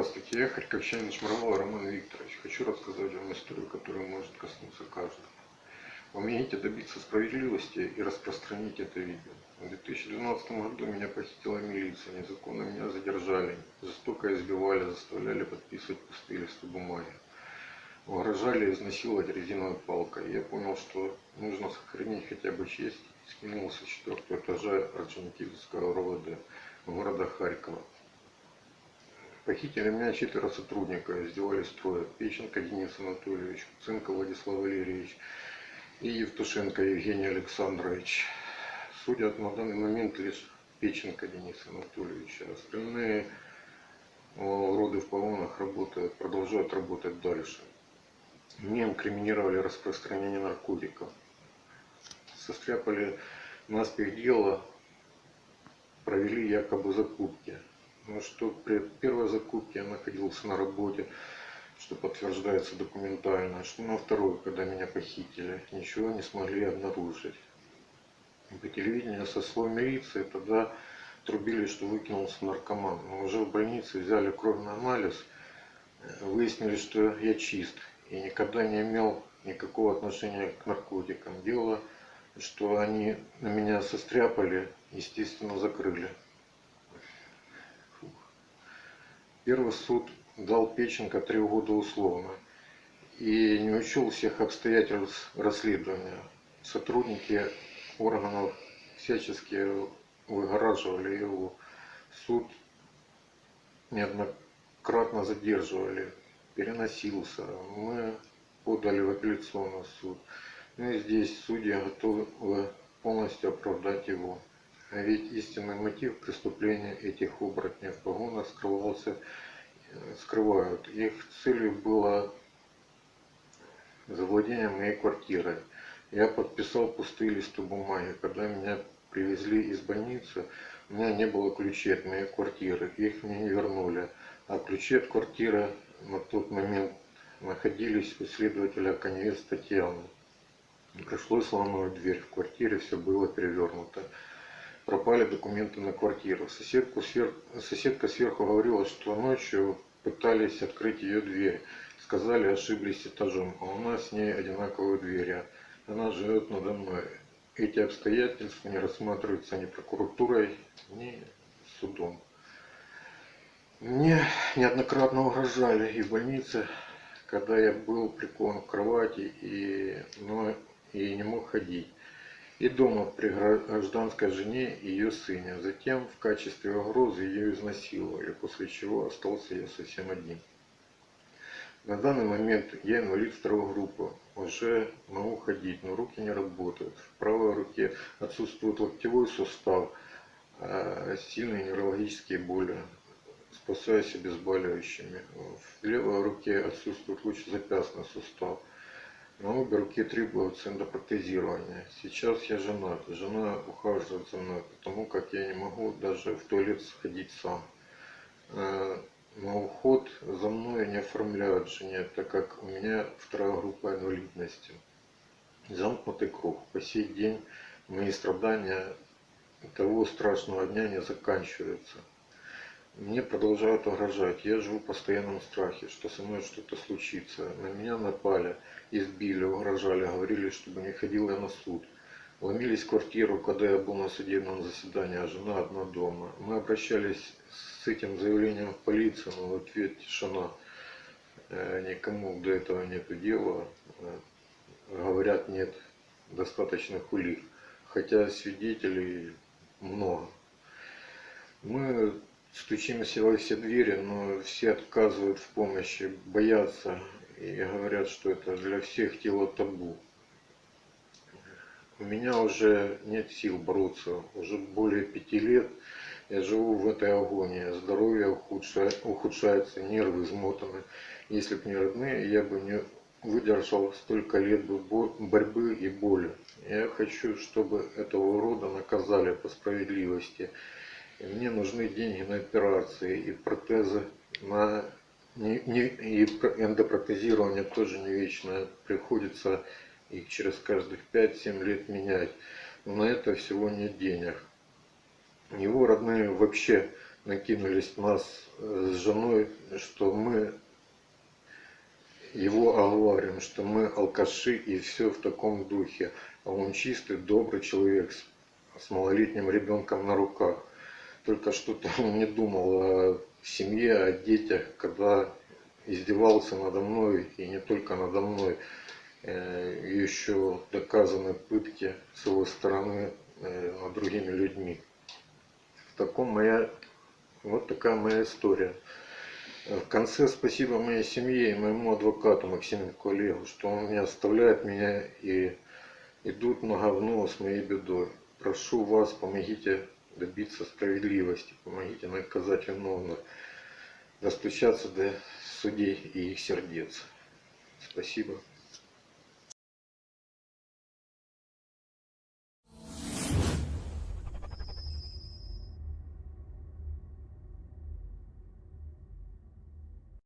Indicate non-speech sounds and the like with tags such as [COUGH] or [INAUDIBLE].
Здравствуйте, я харьковчанин Шмарвал Роман Викторович. Хочу рассказать вам историю, которая может коснуться каждого. Помогите добиться справедливости и распространить это видео. В 2012 году меня похитила милиция, незаконно меня задержали, жестоко избивали, заставляли подписывать пустые листы бумаги. Угрожали изнасиловать резиновой палкой. Я понял, что нужно сохранить хотя бы честь и скинулся с четвертого этажа Орджоникидзевского РОВД города Харькова. Похитили меня четверо сотрудников, издевались трое. Печенко Денис Анатольевич, Цинко Владислав Валерьевич и Евтушенко Евгений Александрович. Судят на данный момент лишь Печенко Денис Анатольевич, а остальные уроды в погонах работают, продолжают работать дальше. Мне инкриминировали распространение наркотиков. Состряпали наспех дело, провели якобы закупки. Но что при первой закупке я находился на работе, что подтверждается документально, что на второй, когда меня похитили, ничего не смогли обнаружить. По телевидению со слов милиции тогда трубили, что выкинулся наркоман. Но уже в больнице взяли кровный анализ, выяснили, что я чист и никогда не имел никакого отношения к наркотикам. Дело, что они на меня состряпали, естественно, закрыли. Первый суд дал Печенко три года условно и не учел всех обстоятельств расследования. Сотрудники органов всячески выгораживали его. Суд неоднократно задерживали, переносился. Мы подали в апелляционный суд. Ну и здесь судья готовы полностью оправдать его. Ведь истинный мотив преступления этих оборотней в погонах скрывался, скрывают. Их целью было завладение моей квартирой. Я подписал пустые листы бумаги. Когда меня привезли из больницы, у меня не было ключей от моей квартиры. Их мне не вернули. А ключи от квартиры на тот момент находились у следователя Коневец Татьяны. Пришлось ломать дверь в квартире, все было перевернуто пропали документы на квартиру. Соседку сверх... Соседка сверху говорила, что ночью пытались открыть ее дверь. Сказали, ошиблись этажом, а у нас с ней одинаковые двери. Она живет надо мной. Эти обстоятельства не рассматриваются ни прокуратурой, ни судом. Мне неоднократно угрожали и в больнице, когда я был прикован к кровати и, но, и не мог ходить и дома при гражданской жене и ее сыне. Затем в качестве угрозы ее изнасиловали, после чего остался я совсем один. На данный момент я инвалид второй группы. Уже могу ходить, но руки не работают. В правой руке отсутствует локтевой сустав, а сильные неврологические боли. Спасаюсь обезболивающими. В левой руке отсутствует лучезапястный сустав. На обе руки требуется эндопротезирование. Сейчас я женат. Жена ухаживает за мной, потому как я не могу даже в туалет сходить сам. Э, на уход за мной не оформляют жене, так как у меня вторая группа инвалидности. Замкнутый круг. По сей день мои страдания того страшного дня не заканчиваются. Мне продолжают угрожать. Я живу в постоянном страхе, что со мной что-то случится. На меня напали, избили, угрожали, говорили, чтобы не ходил я на суд. Ломились в квартиру, когда я был на судебном заседании, а жена одна дома. Мы обращались с этим заявлением в полицию, но в ответ тишина. Э, никому до этого нет дела. Э, говорят, нет достаточных улик. Хотя свидетелей много. Мы стучимся во все двери, но все отказывают в помощи, боятся и говорят, что это для всех тело табу. У меня уже нет сил бороться, уже более пяти лет я живу в этой агонии, здоровье ухудшается, ухудшается нервы измотаны. Если бы не родные, я бы не выдержал столько лет борьбы и боли. Я хочу, чтобы этого урода наказали по справедливости. И мне нужны деньги на операции и протезы на не, не, и эндопротезирование тоже не вечное. Приходится их через каждых 5-7 лет менять. Но на это всего нет денег. Его родные вообще накинулись на нас с женой, что мы его оговариваем, что мы алкаши и все в таком духе. А он чистый, добрый человек с, с малолетним ребенком на руках. Только что-то [LAUGHS] не думал о семье, о детях, когда издевался надо мной, и не только надо мной. Э, Еще доказаны пытки с его стороны э, над другими людьми. В таком моя, вот такая моя история. В конце спасибо моей семье и моему адвокату Максиму Олегу, что он не оставляет меня и идут на говно с моей бедой. Прошу вас, помогите добиться справедливости, помогите наказать виновных, достучаться до судей и их сердец. Спасибо.